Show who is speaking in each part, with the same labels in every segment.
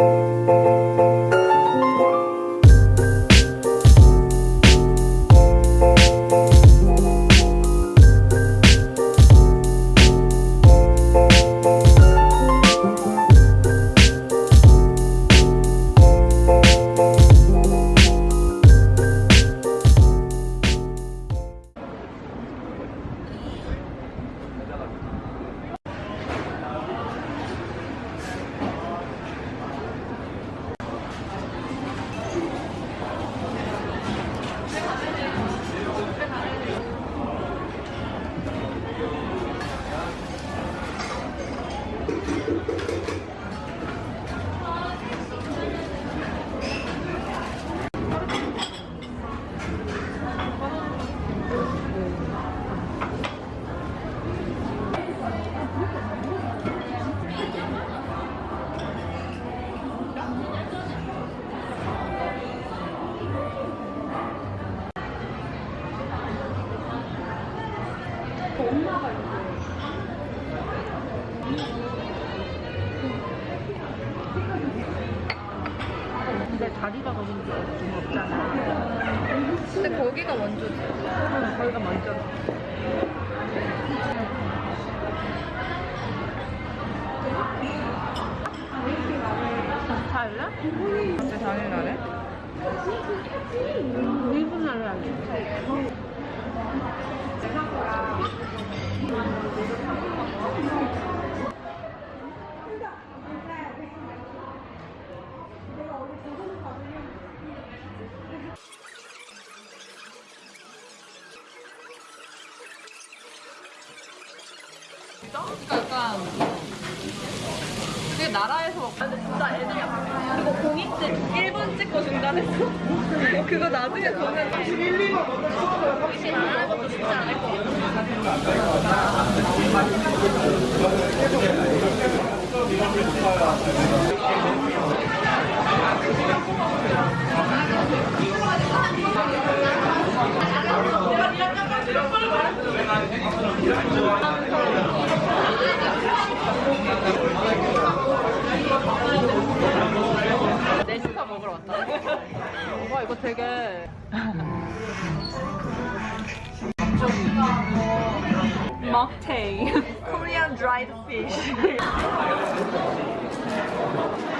Speaker 1: 근
Speaker 2: 근데 거기가 먼저지.
Speaker 1: 응, 거기가 먼저. 다시 할래?
Speaker 2: 언제 당일 날에?
Speaker 1: 1분 날에 알지?
Speaker 2: 그러니까 약간 되게 나라에서 막 근데 진짜 애들이 막 그거 공익 때 1분 찍고 중단했어 그거 나중에 보면 1, 2번 의심 안 하는 것도 쉽지 않을 것 같아 되게 먹테이 Korean dried fish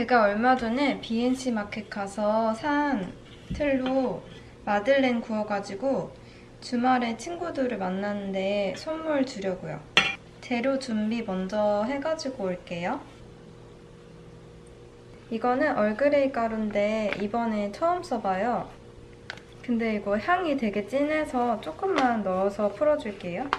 Speaker 3: 제가 얼마 전에 BNC 마켓 가서 산 틀로 마들렌 구워가지고 주말에 친구들을 만났는데 선물 주려고요. 재료 준비 먼저 해가지고 올게요. 이거는 얼그레이 가루인데 이번에 처음 써봐요. 근데 이거 향이 되게 진해서 조금만 넣어서 풀어줄게요.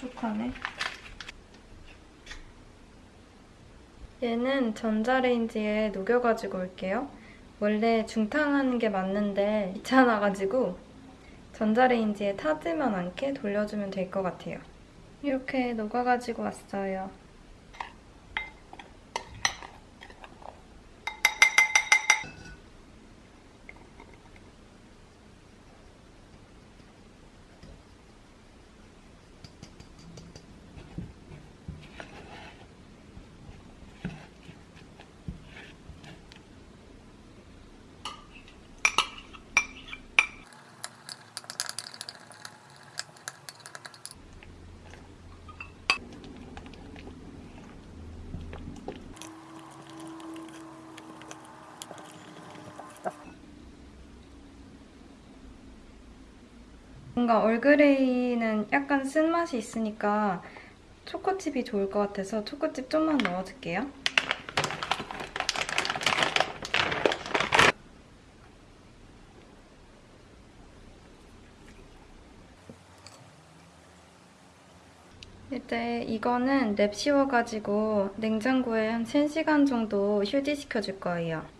Speaker 3: 부족하네. 얘는 전자레인지에 녹여가지고 올게요. 원래 중탕하는 게 맞는데 귀찮아가지고 전자레인지에 타지만 않게 돌려주면 될 것 같아요. 이렇게 녹아가지고 왔어요. 뭔가 얼그레이는 약간 쓴맛이 있으니까 초코칩이 좋을 것 같아서 초코칩 좀만 넣어줄게요. 이제 이거는 랩 씌워가지고 냉장고에 한 3시간 정도 휴지시켜줄 거예요.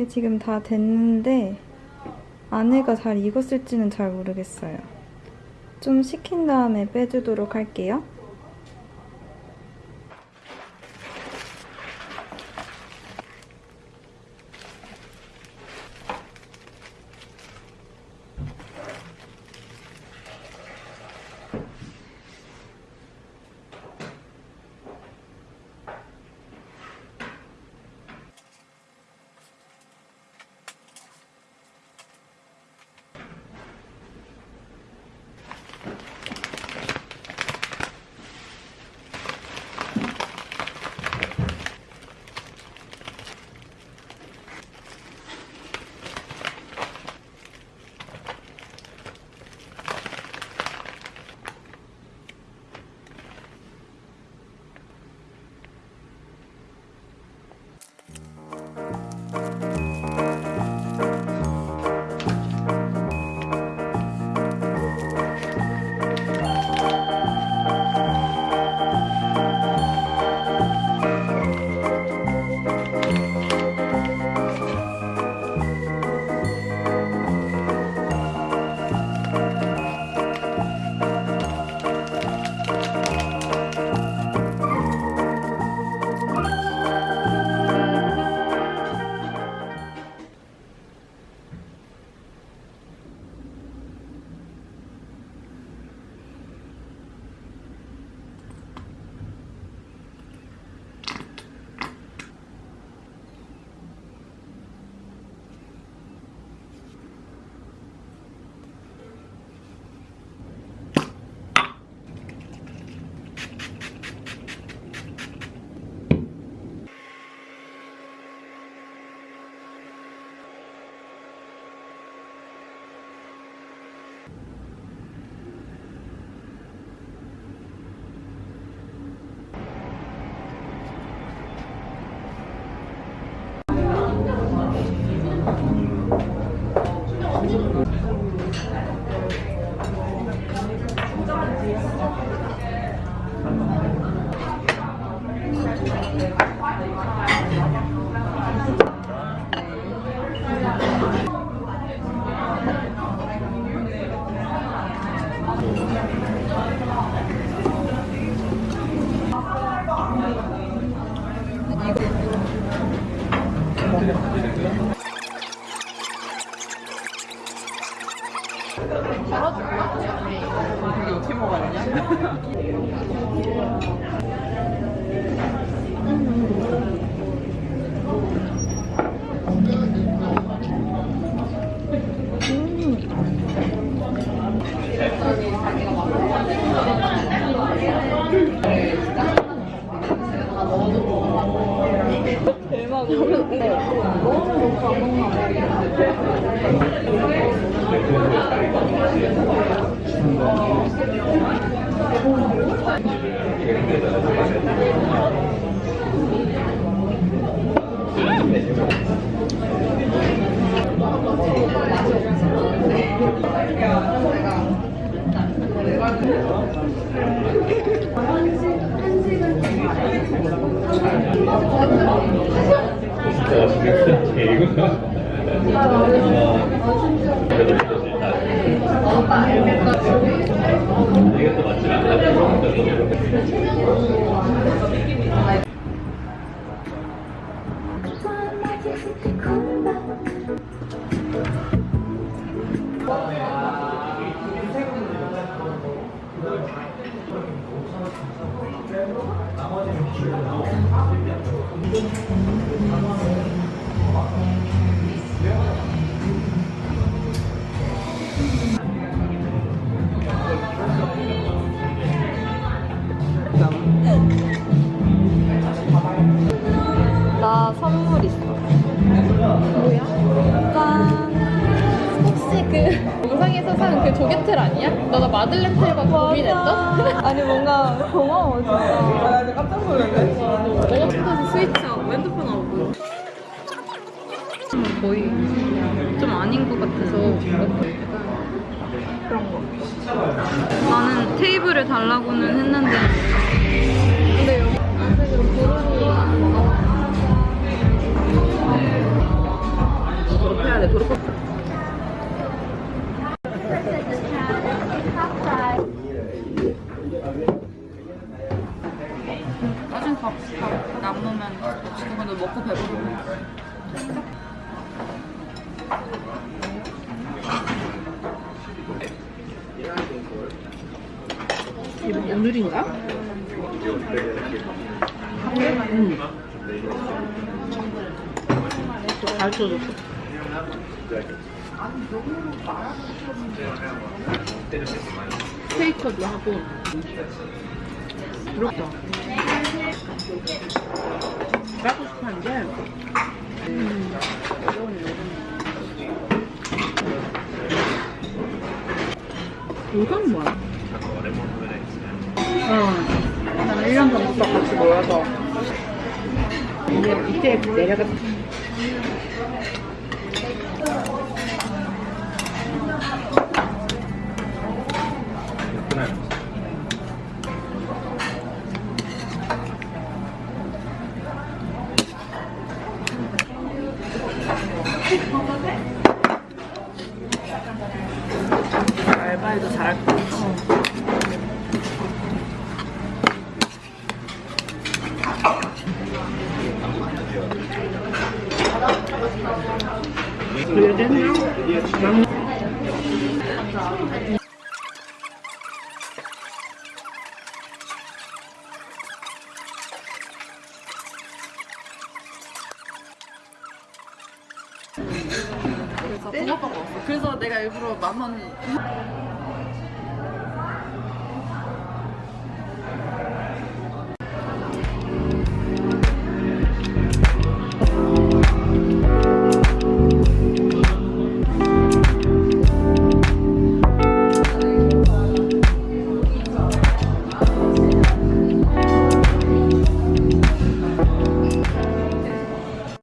Speaker 3: 이게 지금 다 됐는데 안에가 잘 익었을지는 잘 모르겠어요. 좀 식힌 다음에 빼주도록 할게요.
Speaker 4: idea? 이게 어떻게
Speaker 3: 먹었냐? 이것도 맞지 않 나? 나 그 영상에서 산 그 조개틀 아니야? 너가 마들렌 틀과 고민했던? 아니 뭔가 고마워 진짜.
Speaker 2: 나 진짜 깜짝 놀랐네.
Speaker 3: 내가 찾아서 스위치하고 핸드폰 하고. 거의 좀 아닌 것 같아서 그런 거. 나는 테이블을 달라고는 했는데. 근데 여기 안색으로 고르니
Speaker 2: 해야 돼. 도로
Speaker 3: 나
Speaker 2: 가르쳐줬어. 스테이커도 하고. 부럽다. 하고 싶었는데. 음. 요즘 뭐야? 어. 나는 1년 전부터 같이 모여서 이제 이때 내려가 알바해도 잘할 것 같아.
Speaker 5: 그래서 먹었어. 그래서 내가 일부러 만 원.